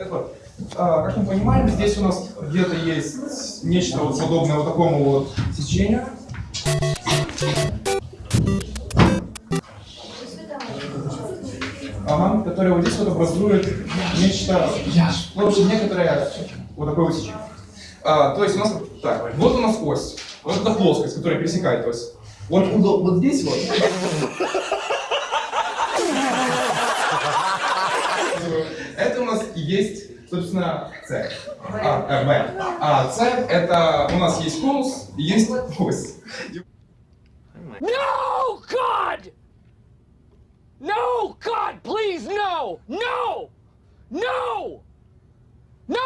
Так вот, а, как мы понимаем, здесь у нас где-то есть нечто вот подобное вот такому вот сечению. Ага, которое вот здесь вот образует нечто, в общем, некоторое вот такое вот сечение. А, то есть у нас, так, вот у нас ось, вот эта плоскость, которая пересекает ось. Вот вот здесь вот. Это у нас и есть, собственно, С. А, э, Б. А С это у нас есть конус и есть ось. No, God! No, God, please, no! No! No! No!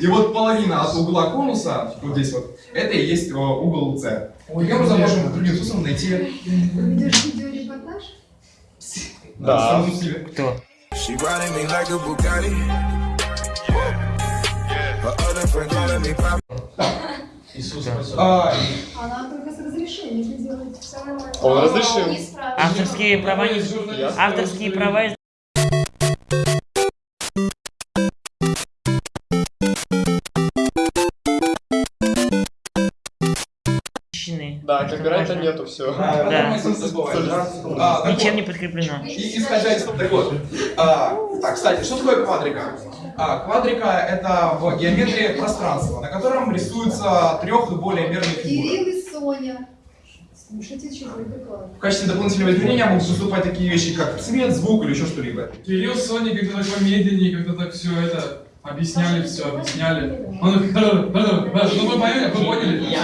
И вот половина от угла конуса, вот здесь вот, это и есть э, угол С. Таким образом можем другим способом найти Ведешь видеорепортаж? да. Кто? She riding me like a Bugatti. Her other friend calling me pop. А, Она только с разрешения это делает. Все нормально. Он разрешил. Авторские права не... Авторские права Да, Это копирайта нету, все. Да. А, Ничем не подкреплено. И исходя из так вот, а, так, кстати, что такое квадрика? А, квадрика это в геометрии пространство, на котором рисуются трех и более мерные фигуры. Кирилл и Соня. Слушайте, вы доклад. В качестве дополнительного измерения могут выступать такие вещи, как цвет, звук или еще что-либо. Кирилл с Соней как-то так помедленнее, как-то так все это объясняли, все объясняли. Он ну вы поняли, вы поняли?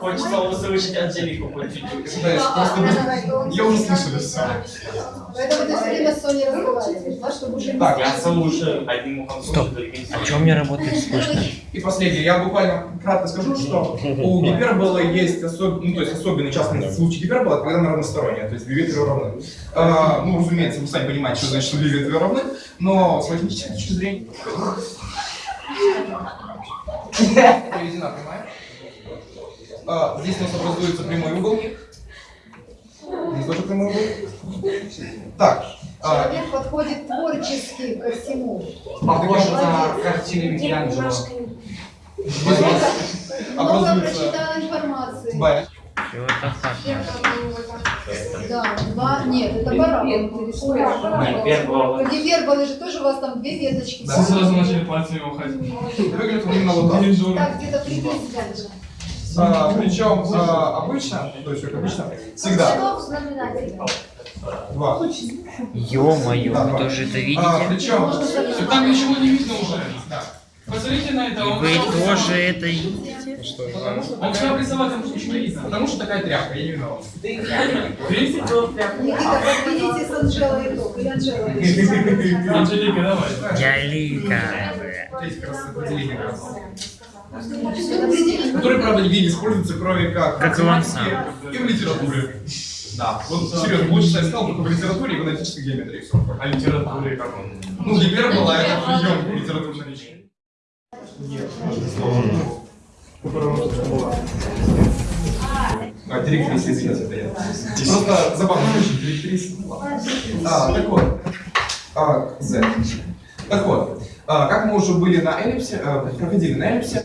Хочется услышать Анжелику хоть чуть-чуть. Я уже слышали все. Поэтому ты все время с Соней разговариваешь, Так, Я слушаю, одним ухом Стоп. другим А чем мне работает слышно? И последнее, я буквально кратко скажу, что у гиперболы есть, особ... ну, то есть особенный частный случай гиперболы, когда она равносторонняя, то есть две ветви равны. А, ну, разумеется, вы сами понимаете, что значит, что две ветви равны, но с математической точки зрения... Проведена прямая. А, здесь у нас образуется прямой угол. Здесь тоже прямой угол. Так, а, Человек подходит творчески ко всему. Похоже на картины Микеланджело. Много образуется прочитал информации. Б. Да, два, нет, это парабол. Гипербола. Гиперболы же тоже у вас там две веточки. Да. Сразу начали пальцами уходить. Выглядит он именно вот так. Где-то приблизительно. А, причем а, обычно, то есть как обычно, всегда два. Ё-моё, вы тоже это А, видите? причем, Так там ничего не видно уже. Посмотрите на это, Вы тоже это видите? Он все обрисовал, там ничего не видно. потому что такая тряпка, я не виноват. Никита, подведите с Анжелой итог. Или Анжела. Анжелика, давай. Я Лика. Эти как раз как. Которые, правда, нигде не используются, кроме как, Как в и он и в литературе. Да, вот серьезно, лучше я сказал только в литературе и в аналитической геометрии. Все. А литературе как он? Ну, гипербола это прием литературной речи. А, директриса, извините, это я. Просто забавно очень, директриса. А, так вот. А, Z. Так вот, а, как мы уже были на эллипсе, а, проходили на эллипсе,